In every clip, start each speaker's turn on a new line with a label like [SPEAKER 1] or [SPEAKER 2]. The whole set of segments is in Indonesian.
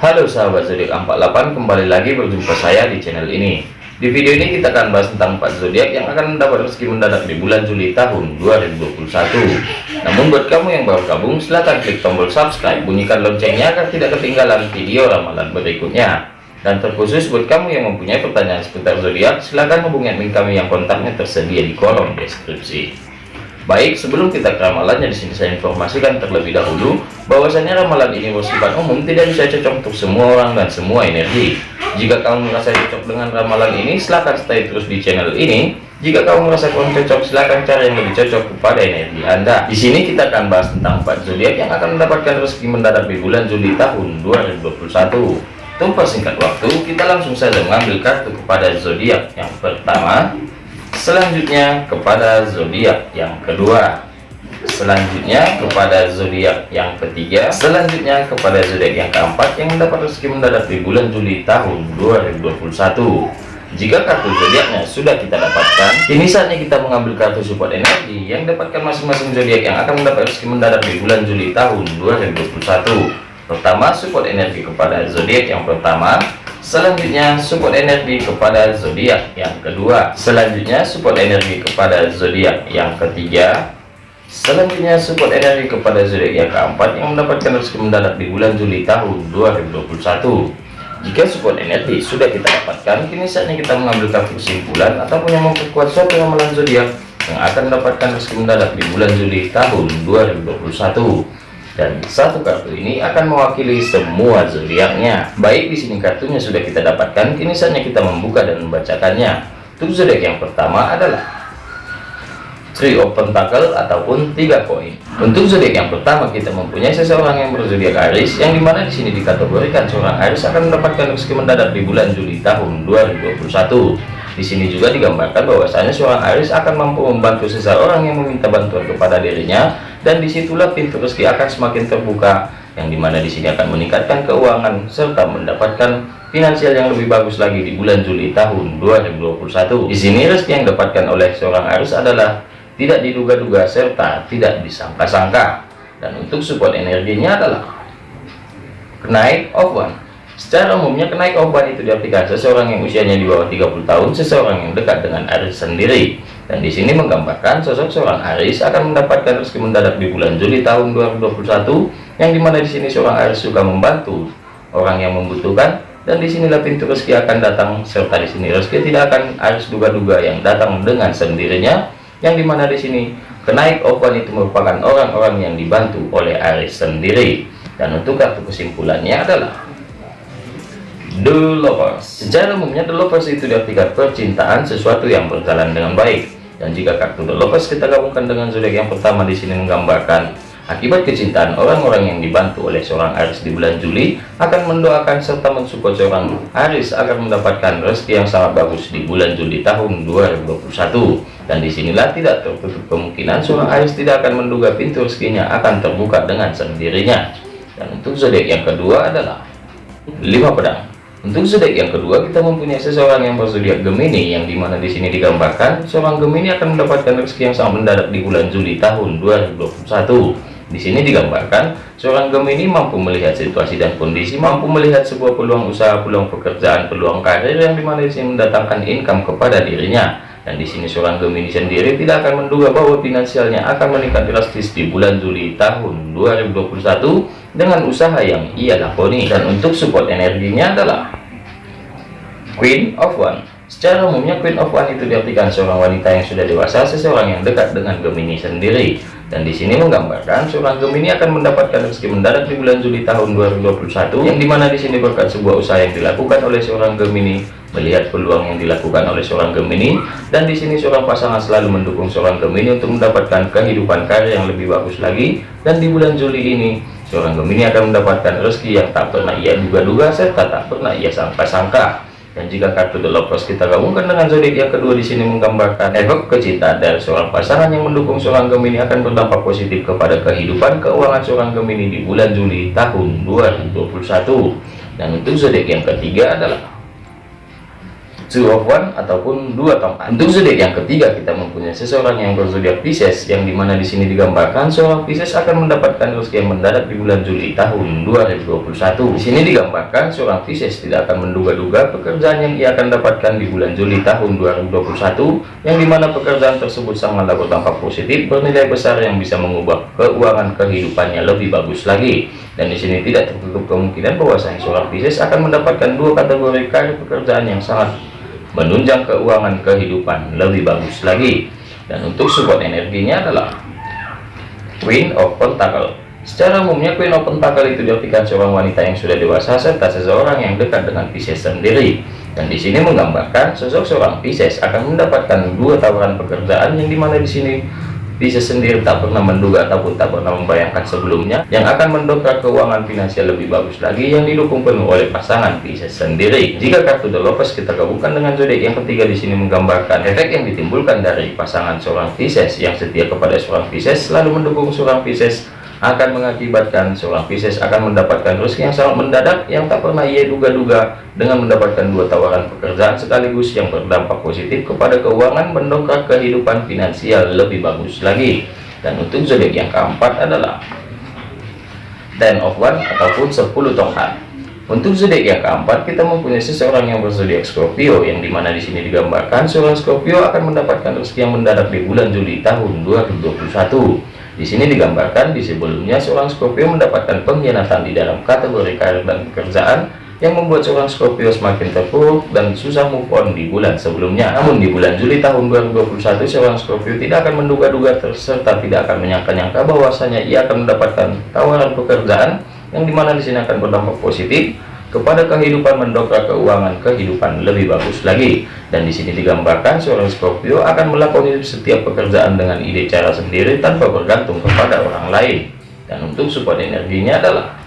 [SPEAKER 1] Halo sahabat zodiak 48 kembali lagi berjumpa saya di channel ini. Di video ini kita akan bahas tentang 4 zodiak yang akan mendapat rezeki mendadak di bulan Juli tahun 2021 namun buat kamu yang baru gabung silahkan klik tombol subscribe bunyikan loncengnya agar tidak ketinggalan video ramalan berikutnya. Dan terkhusus buat kamu yang mempunyai pertanyaan seputar zodiak silahkan hubungi admin kami yang kontaknya tersedia di kolom deskripsi Baik, sebelum kita ke ramalannya di sini saya informasikan terlebih dahulu bahwasanya ramalan ini bersifat umum tidak bisa cocok untuk semua orang dan semua energi. Jika kamu merasa cocok dengan ramalan ini, silahkan stay terus di channel ini. Jika kamu merasa kurang cocok, silahkan cari yang lebih cocok kepada energi Anda. Di sini kita akan bahas tentang 4 zodiak yang akan mendapatkan rezeki mendadak di bulan Juli tahun 2021. Tanpa singkat waktu, kita langsung saja mengambil kartu kepada zodiak yang pertama selanjutnya kepada zodiak yang kedua. Selanjutnya kepada zodiak yang ketiga. Selanjutnya kepada zodiak yang keempat yang mendapat rezeki mendadak di bulan Juli tahun 2021 jika kartu zodiaknya sudah kita dapatkan kini saatnya kita mengambil kartu support energi yang dapatkan masing-masing zodiak yang akan mendapat rezeki mendadak di bulan Juli tahun 2021 pertama support energi kepada zodiak yang pertama Selanjutnya support energi kepada zodiak yang kedua. Selanjutnya support energi kepada zodiak yang ketiga. Selanjutnya support energi kepada zodiak yang keempat yang mendapatkan rezeki mendadak di bulan Juli tahun 2021. Jika support energi sudah kita dapatkan, kini saatnya kita mengambil kesimpulan ataupun yang memperkuat suatu ramalan zodiak yang akan mendapatkan rezeki mendadak di bulan Juli tahun 2021 dan satu kartu ini akan mewakili semua zodiaknya. Baik di sini kartunya sudah kita dapatkan, kini saatnya kita membuka dan membacakannya. Untuk zodiak yang pertama adalah Three of Pentacle ataupun tiga koin. Untuk zodiak yang pertama kita mempunyai seseorang yang berzodiak Aries, yang di mana di sini dikategorikan seorang Aries akan mendapatkan rezeki mendadak di bulan Juli tahun 2021. Di sini juga digambarkan bahwasanya seorang Aries akan mampu membantu seseorang yang meminta bantuan kepada dirinya dan di situlah pintu rezeki akan semakin terbuka yang di mana di sini akan meningkatkan keuangan serta mendapatkan finansial yang lebih bagus lagi di bulan Juli tahun 2021. Di sini rezeki yang didapatkan oleh seorang Aries adalah tidak diduga-duga serta tidak disangka-sangka. Dan untuk support energinya adalah kenaik of one Secara umumnya kenaik obat itu diartikan seseorang yang usianya di bawah 30 tahun, seseorang yang dekat dengan Aris sendiri. Dan di sini menggambarkan sosok seorang Aris akan mendapatkan rezeki mendadak di bulan Juli tahun 2021, yang di mana di sini seorang Aris juga membantu orang yang membutuhkan, dan di sinilah pintu rezeki akan datang, serta di sini rezeki tidak akan Aris duga-duga yang datang dengan sendirinya, yang di mana di sini kenaik obat itu merupakan orang-orang yang dibantu oleh Aris sendiri. Dan untuk kartu kesimpulannya adalah The Lovers. Secara umumnya The Lovers itu diartikan percintaan sesuatu yang berjalan dengan baik. Dan jika kartu The Lovers kita gabungkan dengan zodiak yang pertama di sini menggambarkan akibat kecintaan orang-orang yang dibantu oleh seorang Aris di bulan Juli akan mendoakan serta mensupport seorang Aris agar mendapatkan rezeki yang sangat bagus di bulan Juli tahun 2021 dan di sinilah tidak tertutup kemungkinan seorang Aris tidak akan menduga pintu rezekinya akan terbuka dengan sendirinya. Dan untuk zodiak yang kedua adalah lima pedang untuk zodiak yang kedua, kita mempunyai seseorang yang berzodiak Gemini, yang di mana di sini digambarkan seorang Gemini akan mendapatkan rezeki yang sangat mendadak di bulan Juli tahun 2021. Di sini digambarkan seorang Gemini mampu melihat situasi dan kondisi, mampu melihat sebuah peluang usaha, peluang pekerjaan, peluang karir yang di mana di sini mendatangkan income kepada dirinya. Dan di sini seorang Gemini sendiri tidak akan menduga bahwa finansialnya akan meningkat drastis di bulan Juli tahun 2021 dengan usaha yang ia lakoni. Dan untuk support energinya adalah Queen of One. Secara umumnya Queen of One itu diartikan seorang wanita yang sudah dewasa, seseorang yang dekat dengan Gemini sendiri. Dan di sini menggambarkan seorang Gemini akan mendapatkan rezeki mendadak di bulan Juli tahun 2021, yang di mana di sini berkat sebuah usaha yang dilakukan oleh seorang Gemini melihat peluang yang dilakukan oleh seorang Gemini dan di sini seorang pasangan selalu mendukung seorang Gemini untuk mendapatkan kehidupan karir yang lebih bagus lagi dan di bulan Juli ini seorang Gemini akan mendapatkan rezeki yang tak pernah ia duga-duga serta tak pernah ia sangka-sangka dan jika kartu The Lovers kita gabungkan dengan zodiak yang kedua di sini menggambarkan efek kecintaan dari seorang pasangan yang mendukung seorang Gemini akan berdampak positif kepada kehidupan keuangan seorang Gemini di bulan Juli tahun 2021 dan untuk zodiak yang ketiga adalah two of one ataupun dua tongkat. Untuk zodiak yang ketiga kita mempunyai seseorang yang berzodiak Pisces yang di mana di sini digambarkan seorang Pisces akan mendapatkan rezeki yang mendadak di bulan Juli tahun 2021. Di sini digambarkan seorang Pisces tidak akan menduga-duga pekerjaan yang ia akan dapatkan di bulan Juli tahun 2021 yang di mana pekerjaan tersebut sangatlah berdampak positif bernilai besar yang bisa mengubah keuangan kehidupannya lebih bagus lagi. Dan di sini tidak tertutup kemungkinan bahwasanya seorang Pisces akan mendapatkan dua kategori karir pekerjaan yang sangat menunjang keuangan kehidupan lebih bagus lagi. Dan untuk support energinya adalah Queen of Pentacle secara umumnya Queen of Pentacle itu diartikan seorang wanita yang sudah dewasa serta seseorang yang dekat dengan Pisces sendiri. Dan di sini menggambarkan sosok seorang Pisces akan mendapatkan dua tawaran pekerjaan yang di mana di sini bisa sendiri tak pernah menduga ataupun tak pernah membayangkan sebelumnya yang akan mendongkrak keuangan finansial lebih bagus lagi yang didukung penuh oleh pasangan Pisces sendiri. Jika kartu The Lovers kita gabungkan dengan zodiak yang ketiga di sini menggambarkan efek yang ditimbulkan dari pasangan seorang Pisces yang setia kepada seorang Pisces selalu mendukung seorang Pisces akan mengakibatkan seorang Pisces akan mendapatkan rezeki yang sangat mendadak yang tak pernah ia duga-duga dengan mendapatkan dua tawaran pekerjaan sekaligus yang berdampak positif kepada keuangan mendongkrak kehidupan finansial lebih bagus lagi. Dan untuk zodiak yang keempat adalah Ten of One ataupun 10 tongkat. Untuk zodiak yang keempat kita mempunyai seseorang yang berzodiak Scorpio yang di mana di sini digambarkan seorang Scorpio akan mendapatkan rezeki yang mendadak di bulan Juli tahun 2021 di sini digambarkan di sebelumnya seorang Scorpio mendapatkan pengkhianatan di dalam kategori karir dan pekerjaan yang membuat seorang Scorpio semakin terpuruk dan susah move on di bulan sebelumnya. Namun di bulan Juli tahun 2021 seorang Scorpio tidak akan menduga-duga serta tidak akan menyangka-nyangka bahwasanya ia akan mendapatkan tawaran pekerjaan yang di mana di sini akan berdampak positif kepada kehidupan mendongkrak keuangan kehidupan lebih bagus lagi. Dan di sini digambarkan seorang Scorpio akan melakukan setiap pekerjaan dengan ide cara sendiri tanpa bergantung kepada orang lain. Dan untuk support energinya adalah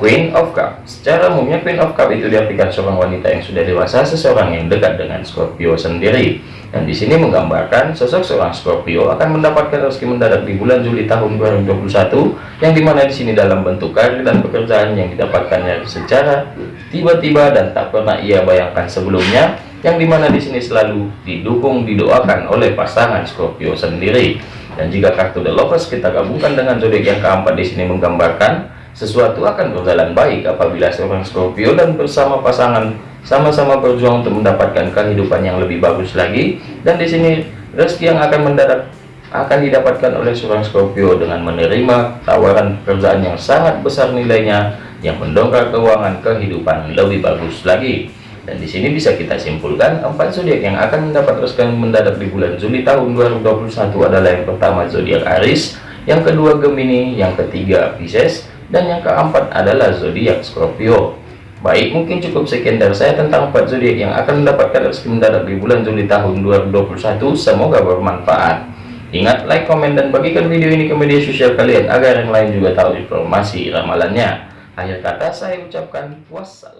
[SPEAKER 1] Queen of Cup secara umumnya Queen of Cup itu diartikan seorang wanita yang sudah dewasa seseorang yang dekat dengan Scorpio sendiri. Dan di sini menggambarkan sosok seorang Scorpio akan mendapatkan rezeki mendadak di bulan Juli tahun 2021 yang di mana di sini dalam bentuk karir dan pekerjaan yang didapatkannya secara tiba-tiba dan tak pernah ia bayangkan sebelumnya yang di mana di sini selalu didukung didoakan oleh pasangan Scorpio sendiri. Dan jika kartu The Lovers kita gabungkan dengan zodiak yang keempat di sini menggambarkan sesuatu akan berjalan baik apabila seorang Scorpio dan bersama pasangan sama-sama berjuang untuk mendapatkan kehidupan yang lebih bagus lagi. Dan di sini rezeki yang akan mendadak akan didapatkan oleh seorang Scorpio dengan menerima tawaran pekerjaan yang sangat besar nilainya yang mendongkrak keuangan kehidupan lebih bagus lagi. Dan di sini bisa kita simpulkan empat zodiak yang akan mendapat rezeki mendadak di bulan Juli tahun 2021 adalah yang pertama zodiak Aries yang kedua Gemini yang ketiga Pisces dan yang keempat adalah zodiak Scorpio Baik, mungkin cukup sekian dari saya tentang 4 zodiak yang akan mendapatkan rezeki mendadak di bulan Juli tahun 2021. Semoga bermanfaat. Ingat, like, komen, dan bagikan video ini ke media sosial kalian agar yang lain juga tahu informasi ramalannya. Akhir kata saya ucapkan wassalam.